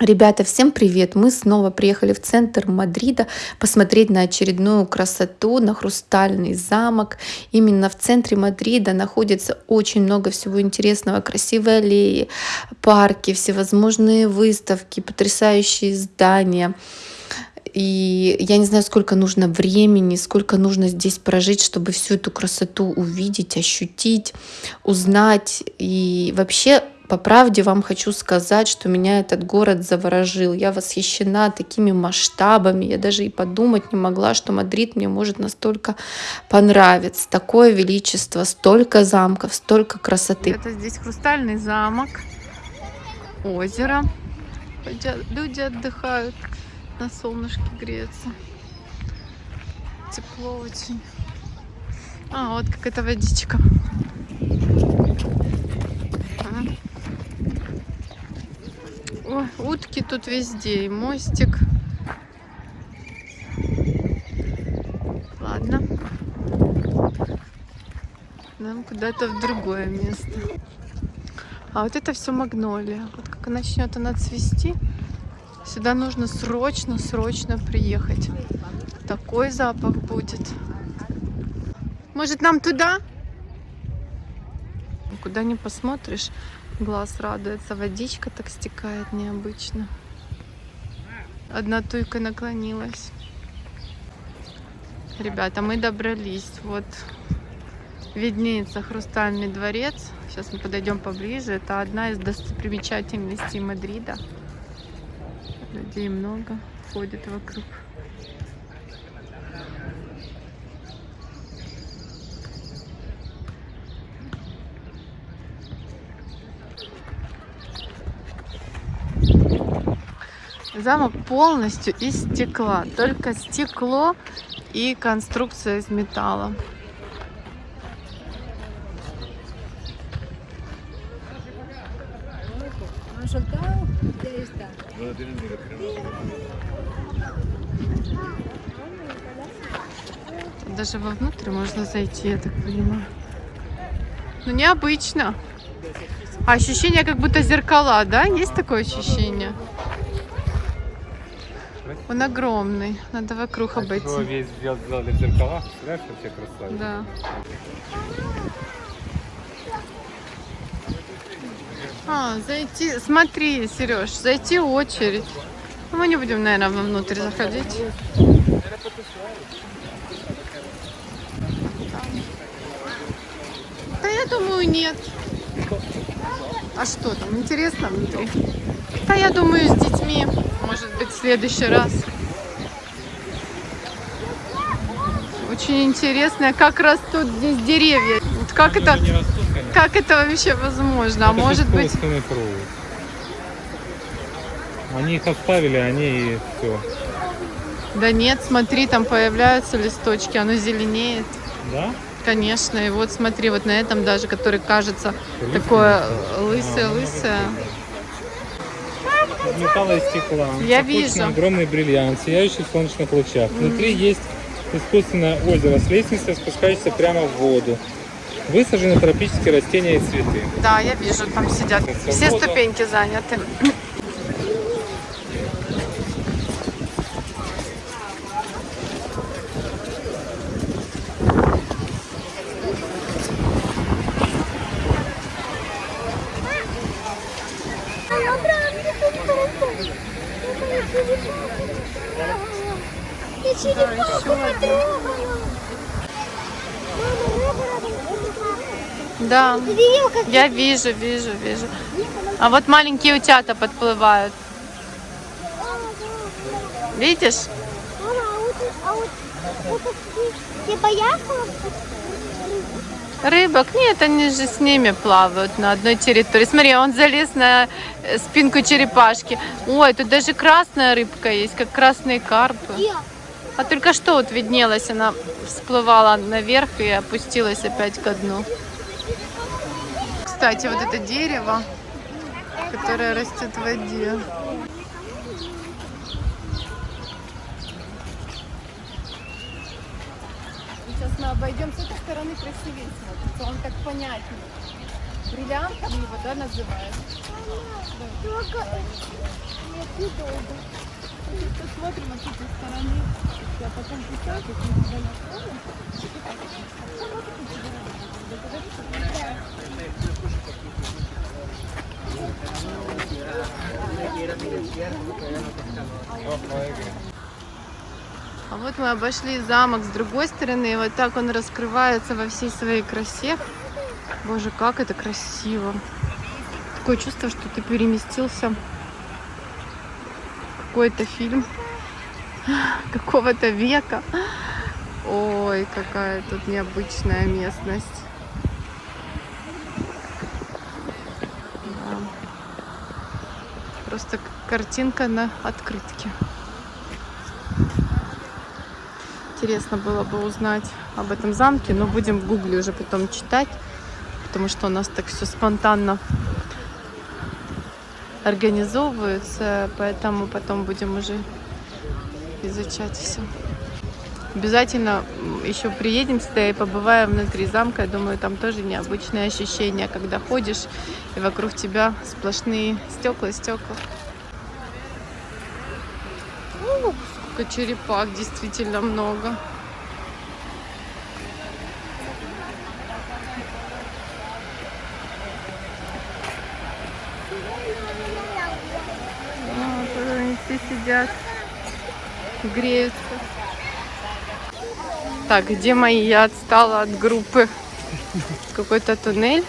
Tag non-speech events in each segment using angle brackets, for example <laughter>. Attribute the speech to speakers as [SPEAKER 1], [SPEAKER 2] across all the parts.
[SPEAKER 1] Ребята, всем привет! Мы снова приехали в центр Мадрида посмотреть на очередную красоту, на хрустальный замок. Именно в центре Мадрида находится очень много всего интересного. Красивые аллеи, парки, всевозможные выставки, потрясающие здания. И я не знаю, сколько нужно времени, сколько нужно здесь прожить, чтобы всю эту красоту увидеть, ощутить, узнать. И вообще по правде вам хочу сказать, что меня этот город заворожил. Я восхищена такими масштабами. Я даже и подумать не могла, что Мадрид мне может настолько понравиться. Такое величество, столько замков, столько красоты.
[SPEAKER 2] Это здесь хрустальный замок, озеро. Люди отдыхают, на солнышке греются. Тепло очень. А, вот какая-то водичка. Ой, утки тут везде, и мостик. Ладно. Нам куда-то в другое место. А вот это все магнолия. Вот как начнет она цвести, сюда нужно срочно-срочно приехать. Такой запах будет. Может, нам туда? Куда не посмотришь, Глаз радуется. Водичка так стекает необычно. Одна туйка наклонилась. Ребята, мы добрались. Вот виднеется Хрустальный дворец. Сейчас мы подойдем поближе. Это одна из достопримечательностей Мадрида. Людей много ходит вокруг. Замок полностью из стекла. Только стекло и конструкция из металла. Даже вовнутрь можно зайти, я так понимаю. Ну, необычно. Ощущение, как будто зеркала, да? Есть такое ощущение? Он огромный. Надо вокруг так обойти. Его
[SPEAKER 3] весь сделали в зеркалах, представляешь, вообще красавец.
[SPEAKER 2] Да. А, зайти, смотри, Сереж, зайти очередь. Ну, мы не будем, наверное, вовнутрь заходить. Да я думаю, нет. А что там, интересно внутри? Да я думаю, быть, в следующий раз. Очень интересно, как растут здесь деревья. Вот как это, растут, как это вообще возможно? А это а может быть... Провод.
[SPEAKER 3] Они их оставили, они и все.
[SPEAKER 2] Да нет, смотри, там появляются листочки, оно зеленеет.
[SPEAKER 3] Да?
[SPEAKER 2] Конечно, и вот смотри, вот на этом даже, который кажется Лысый? такое лысое-лысое.
[SPEAKER 3] Металла и стекла.
[SPEAKER 2] Я вижу.
[SPEAKER 3] огромный бриллиант, сияющий в солнечных лучах. Mm. Внутри есть искусственное озеро с лестницей, спускающейся прямо в воду. Высажены тропические растения и цветы.
[SPEAKER 2] Да, я вижу, там сидят. Все ступеньки заняты. Да, я вижу, вижу, вижу. А вот маленькие утята подплывают. Видишь? Рыбок? Нет, они же с ними плавают на одной территории. Смотри, он залез на э, спинку черепашки. Ой, тут даже красная рыбка есть, как красные карпы. А только что вот виднелась, она всплывала наверх и опустилась опять ко дну. Кстати, вот это дерево, которое растет в воде. Сейчас мы обойдем с этой стороны красивее смотрится. Он так понятнее. Бриллиантом его, да, называют?
[SPEAKER 4] недолго.
[SPEAKER 2] Посмотрим с этой стороны. Я потом писать, если мы тебя. А вот мы обошли замок с другой стороны, и вот так он раскрывается во всей своей красе. Боже, как это красиво. Такое чувство, что ты переместился какой-то фильм <gasps> какого-то века. Ой, какая тут необычная местность. Да. Просто картинка на открытке. Интересно было бы узнать об этом замке, но будем в гугле уже потом читать, потому что у нас так все спонтанно организовывается, поэтому потом будем уже изучать все. Обязательно еще приедем сюда и побываем внутри замка. Я думаю, там тоже необычные ощущения, когда ходишь и вокруг тебя сплошные стекла, стекла. О, сколько черепах, действительно много. Вот, тут они все сидят, греются. Так, где мои? Я отстала от группы. Какой-то туннель.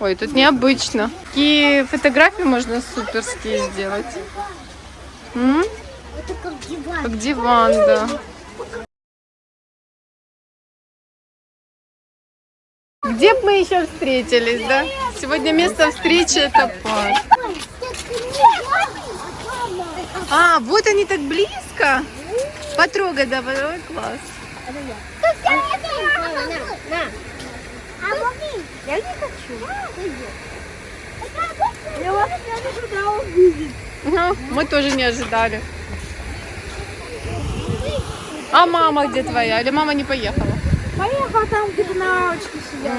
[SPEAKER 2] Ой, тут необычно. Какие фотографии можно суперские сделать. М?
[SPEAKER 4] Как диван,
[SPEAKER 2] да. Где бы мы еще встретились, да? Сегодня место встречи это парк. А, вот они так близко. Потрогай, да, потрогай, класс. Мы тоже не ожидали. А мама где твоя? Или мама не поехала?
[SPEAKER 4] Поехала там, где-то на лавочке сидят.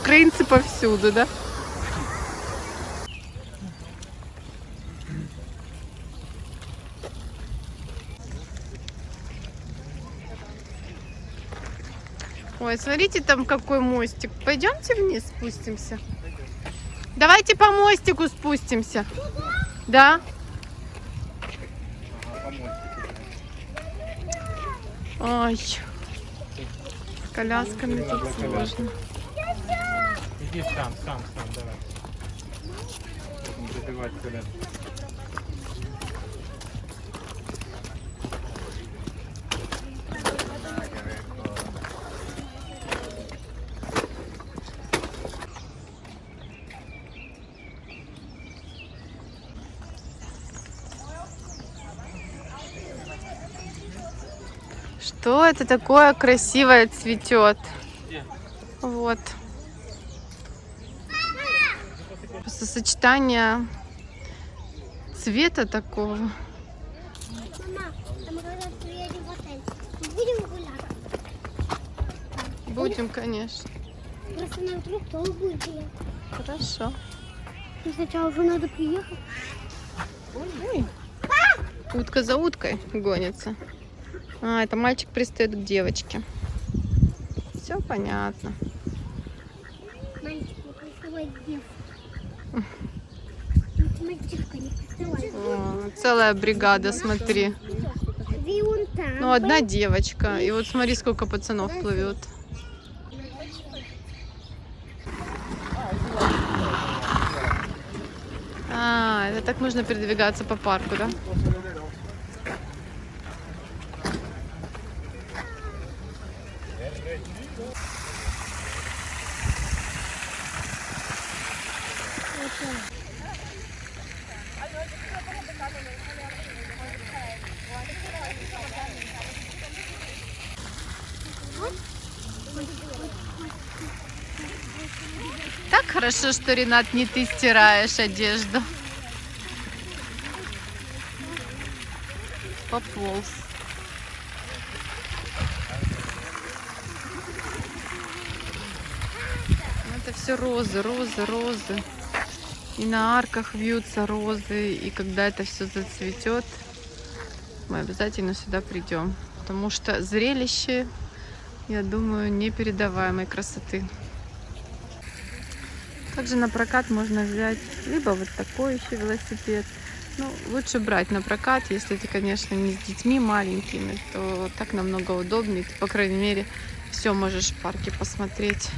[SPEAKER 2] Украинцы повсюду, да? Ой, смотрите, там какой мостик. Пойдемте вниз спустимся. Давайте по мостику спустимся. Да? Ой, с колясками тут сложно.
[SPEAKER 3] Иди сам, сам, сам, давай. Забивать коляску.
[SPEAKER 2] Что это такое красивое цветет? Вот. Просто сочетание цвета такого.
[SPEAKER 4] Будем
[SPEAKER 2] конечно.
[SPEAKER 4] Просто нам вдруг тоже будет приехать.
[SPEAKER 2] Хорошо.
[SPEAKER 4] Но сначала уже надо приехать.
[SPEAKER 2] Ой. Утка за уткой гонится. А, это мальчик пристает к девочке. Все понятно.
[SPEAKER 4] Мальчик.
[SPEAKER 2] О, целая бригада, смотри. Ну, одна девочка. И вот смотри, сколько пацанов плывет. А, это так можно передвигаться по парку, да? Так хорошо, что, Ренат, не ты стираешь одежду. пополз. Ну, Это все розы, розы, розы. И на арках вьются розы. И когда это все зацветет, мы обязательно сюда придем. Потому что зрелище, я думаю, непередаваемой красоты. Также на прокат можно взять либо вот такой еще велосипед. Ну, лучше брать на прокат, если ты, конечно, не с детьми маленькими, то так намного удобнее. Ты, по крайней мере, все можешь в парке посмотреть.